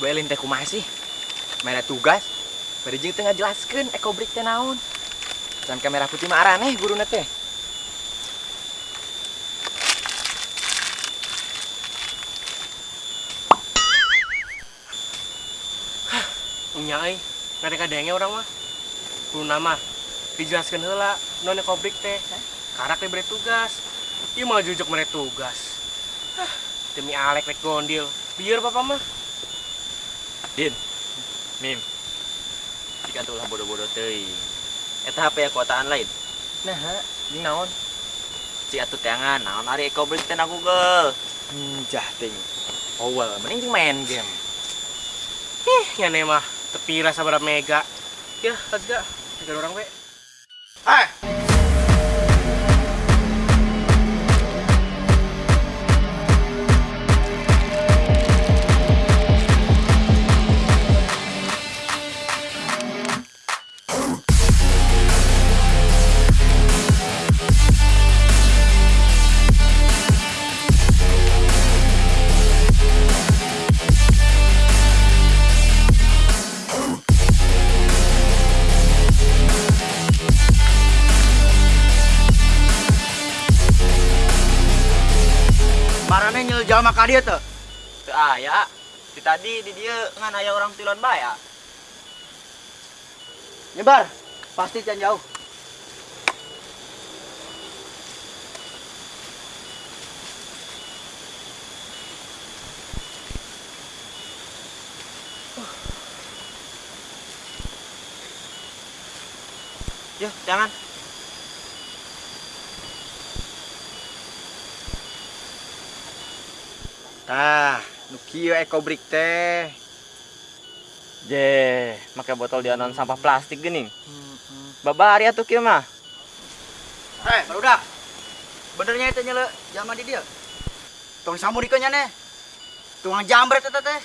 Bu Elin teh sih? Mana tugas? Bari jeung teu ngajelaskeun ekobrik teh naon. Dan kamera putih mah araneh guruna teh. Nya euy, ngadek kadenge orang mah. Kudu nama dijelaskeun heula non ekobrik teh. Karak bere tugas. Ieu mah jujuk mere tugas. Hah, Demi Alek rek gondil. Biar papa mah. Din. Mim. Jika tulah bodoh-bodoh teuing. Eta HP ya kuotaan lain. Nah, jeung naon? Si atuh teangan, naon ari ekobrik teh na Google. Hmm, jah ting. Oh, well, mending main game. Ih, ngene mah tepira sabar mega. Ya, let's go. Tiga orang we. Eh, marane nyel jalma ka dieu teu? Teu aya. Di tadi di dieu ngan aya orang tilon baya. Nyebar, pasti can jauh. Yuk, jangan. Tah, nu kieu ekobrik teh. Je, make botol dianon sampah plastik geuning. Babari atuh kieu mah. Eh, barudak. Benernya itu nyele jalma di dieu. Tong samurikeun nya ne. Tukang jambret eta teh.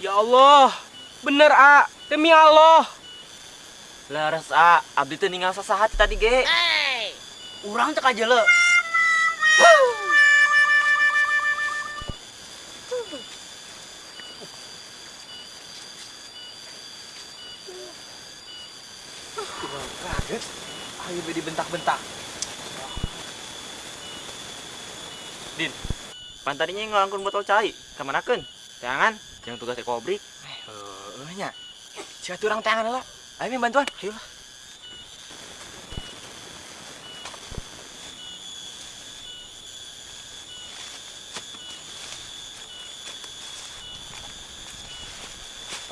Ya Allah. Bener, A. Demi Allah. Leres a, abdi teu ninggal sasaha tadi ge. Urang teh kajele. Ayo be dibentak-bentak. Din, pan tadinya ngalangkun botol cai, kamanakeun? Jangan, yang tugas ekobrik. Eh, heuh nya. Sia urang tangan lah. Ayo bantuan. Ayo.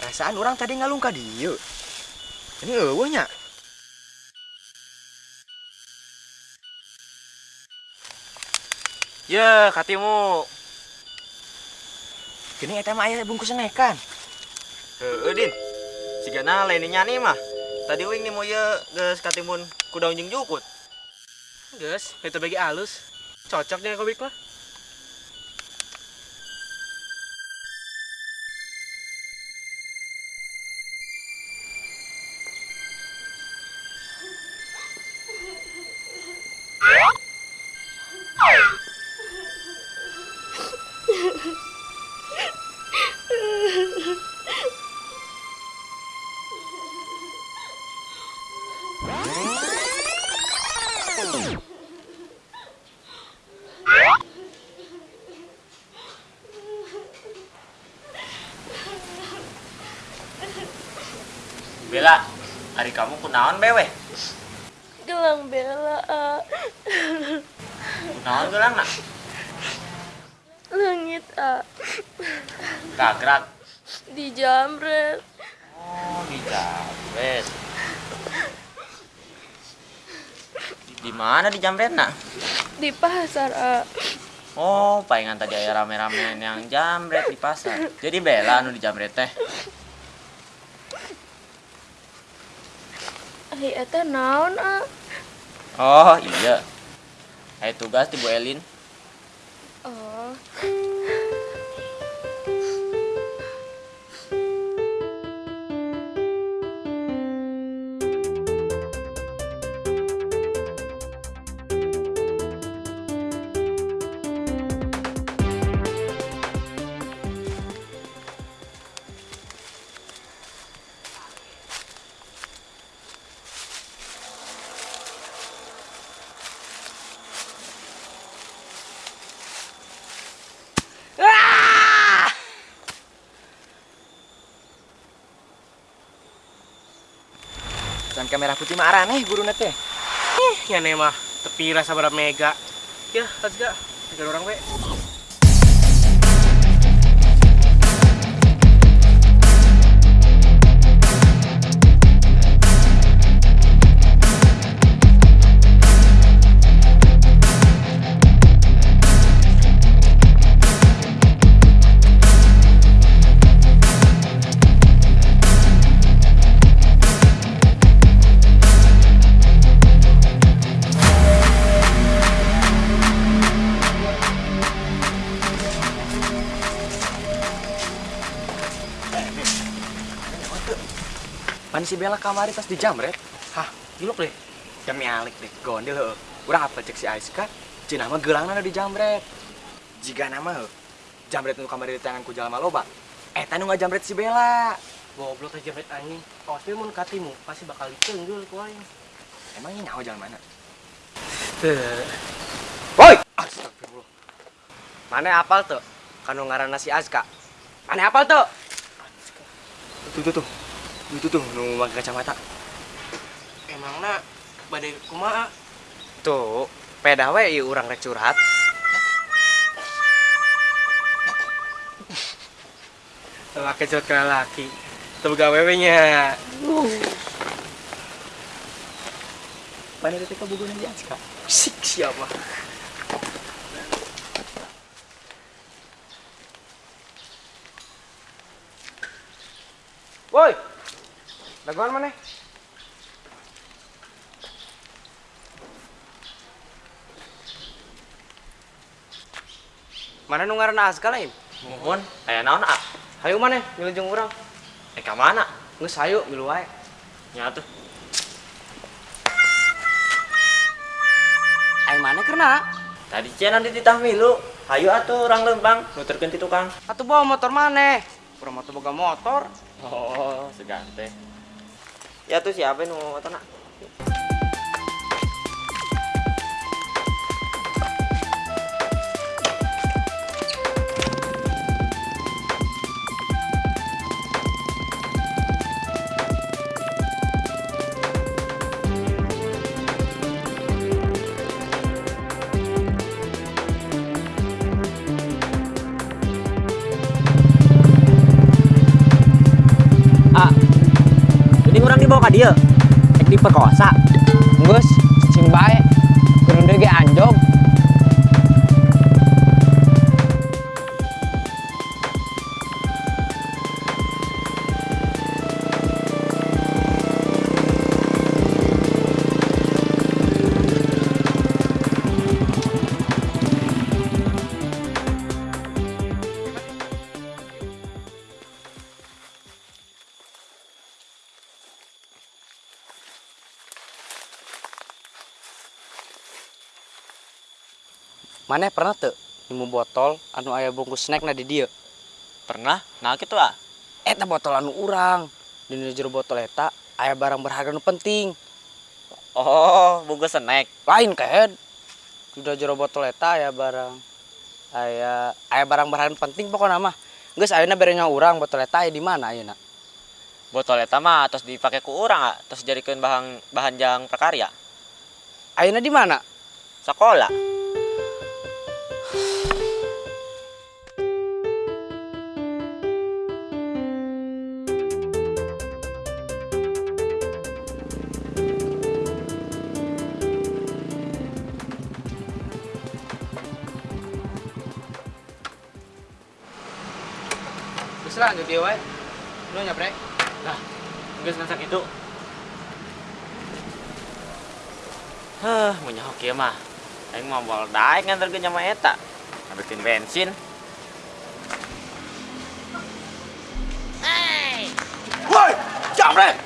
Perasaan orang tadi ngalung ka dieu. Ini eueuh nya. Ya, katimu. Gini eta mah aya bungkus kan. Heeh, Din. Sigana lain nyani mah. Tadi wing nih mau ya geus katimun ku daun jeung jukut. Geus, itu bagi halus. Cocok nih ekobrik mah. Bela, hari kamu kunaon bewe? Gelang bela A. Kunaon gelang nak? Langit A. Kagrak. Di jamret. Oh, di Jambret. Di mana di Jambret nak? Di pasar A. Oh, palingan tadi aya rame-rame yang Jambret di pasar. Jadi Bela anu di Jambret teh. Ai eta naon? Oh, iya. Ayo tugas di Bu Elin. Oh. Kamera putih marah nih guru teh. Eh, ya nih mah tepi rasa berapa mega. Ya, let's go. Tiga orang we. Pan si Bella kamari tas di jamret. Hah, gilok deh. Jam alik deh, gondel heuh. Urang apa cek si Aiska? Cina mah geulangna di jamret. Jika nama heuh. Jamret nu kamari di tanganku jalma loba. Eta nu ngajamret si Bella. Goblok aja bet anjing. Awas mun katimu pasti bakal ditenggul ku aing. Emang ini nyawa jalan mana? Woi! Astagfirullah. Mana apal tuh? Kanu ngaranna si Azka. Mana apal tuh? Tuh tuh tuh. Itu tuh nu pakai kacamata. Emangna badai kumaha? Tuh, peda we ieu urang rek curhat. Laki curhat ke laki. Tuh gawewe nya. Mana teh kabugun di Aiska? Sik siapa? Woi. Daguan mana? Mana nu ngaranna Azka lain? Mohon, aya naon ah? Hayu mana? Milujung urang. Eh ka mana? Geus hayu milu wae. Nya tuh. Ai mana kerna? Tadi cia nanti ditah milu. Hayu atuh orang lembang, nuturkeun ti tukang. Atuh bawa motor mana? Urang teu boga motor. Oh, segan teh. Ya tuh siapa nu motor nak? perkosa Gue cing bae Mana pernah tuh nemu botol anu aya bungkus snack na di dieu? Pernah? Nah gitu ah. Eta botol anu urang. Di jero botol eta aya barang berharga nu penting. Oh, bungkus snack. Lain kan? Sudah jero botol eta aya barang aya aya barang berharga penting pokokna mah. Geus ayeuna berenya urang botol eta aya di mana ayeuna? Botol eta mah terus dipakai ku urang ah, terus jadikeun bahan bahan jang prakarya. Ayeuna di mana? Sekolah. Lanjut ieu wae. Lu nyabrek. Geus masak itu. Hah, mau nyahok ieu mah. Aing mau bawa daek nganterkeun nya mah eta. Ngambilkeun bensin. Woi, jamret.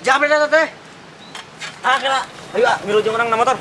Jamret eta teh. Ah, kira. Ayo, ah, milu jeung urang na motor.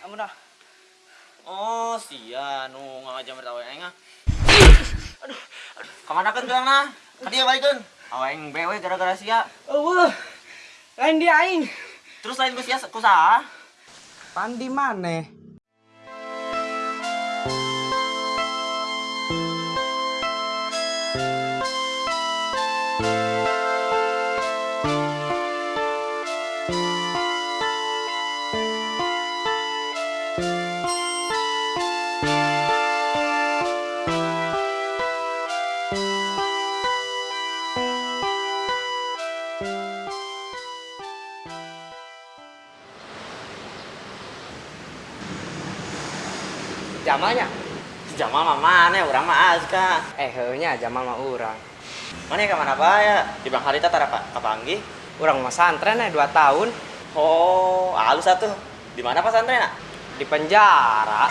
Ampun dah. Oh, sia nu ngajam bertawa aing ah. Aduh. Ke mana kan gelang nah? Dia balik kan. Aing bewe gara-gara sia. Oh, lain dia aing. Terus lain ku sia ku saha? Pandi mana? Jamalnya? Si Jamal mah mana? Urang mah Azka. Eh, heunya Jamal mah urang. Mana ka mana bae ya? Di Bang Harita tara pa kapanggih. Urang mah santren eh 2 tahun Oh, halus atuh. Di mana pesantren di penjara.